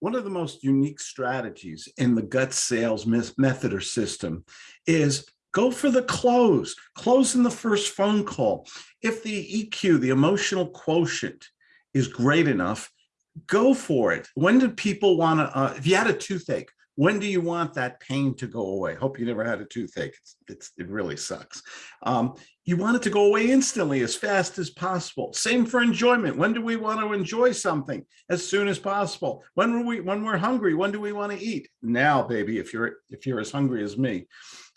one of the most unique strategies in the Guts sales method or system is go for the close, close in the first phone call. If the EQ, the emotional quotient is great enough, go for it. When do people want to, uh, if you had a toothache, when do you want that pain to go away? Hope you never had a toothache. It's, it's it really sucks. Um, you want it to go away instantly, as fast as possible. Same for enjoyment. When do we want to enjoy something? As soon as possible. When are we when we're hungry? When do we want to eat? Now, baby. If you're if you're as hungry as me.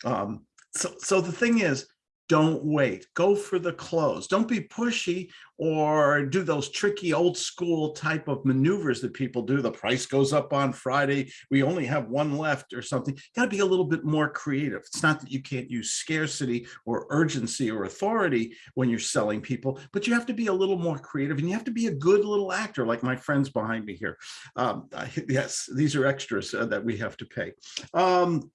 Um, so so the thing is, don't wait. Go for the close don't be pushy or do those tricky old school type of maneuvers that people do. The price goes up on friday. We only have one left or something. Got to be a little bit more creative. It's not that you can't use scarcity or urgency or authority when you're selling people but you have to be a little more creative and you have to be a good little actor like my friends behind me here. Um, yes these are extras uh, that we have to pay. Um,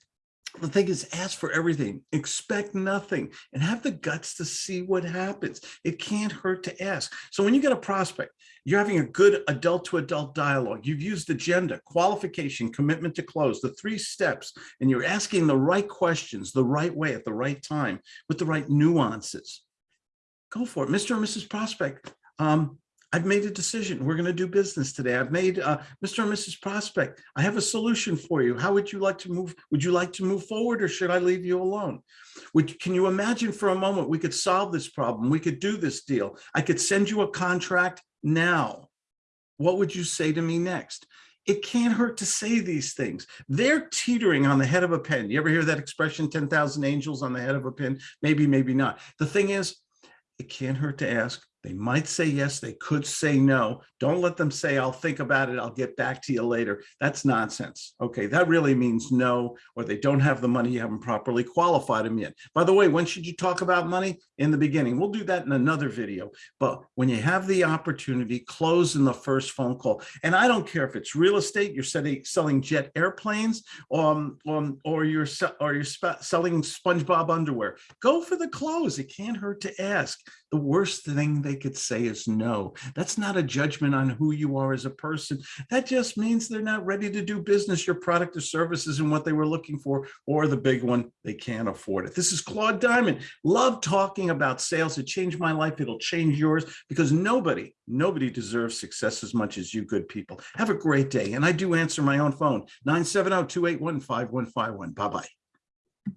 the thing is ask for everything expect nothing and have the guts to see what happens. It can't hurt to ask. So when you get a prospect you're having a good adult to adult dialogue. You've used agenda qualification commitment to close the three steps and you're asking the right questions the right way at the right time with the right nuances. Go for it. Mr and mrs prospect um, I've made a decision. We're going to do business today. I've made uh, Mr. and Mrs. Prospect. I have a solution for you. How would you like to move? Would you like to move forward or should I leave you alone? Would, can you imagine for a moment we could solve this problem? We could do this deal. I could send you a contract now. What would you say to me next? It can't hurt to say these things. They're teetering on the head of a pin. You ever hear that expression, 10,000 angels on the head of a pin? Maybe, maybe not. The thing is, it can't hurt to ask they might say yes, they could say no. Don't let them say, I'll think about it, I'll get back to you later. That's nonsense. Okay, that really means no, or they don't have the money, you haven't properly qualified them yet. By the way, when should you talk about money? In the beginning. We'll do that in another video. But when you have the opportunity, close in the first phone call. And I don't care if it's real estate, you're selling jet airplanes, um, um, or you're, or you're selling SpongeBob underwear. Go for the close. It can't hurt to ask. The worst thing they could say is no. That's not a judgment on who you are as a person. That just means they're not ready to do business, your product or services and what they were looking for, or the big one, they can't afford it. This is Claude Diamond. Love talking about sales. It changed my life. It'll change yours because nobody, nobody deserves success as much as you good people. Have a great day. And I do answer my own phone, 970-281-5151. Bye-bye.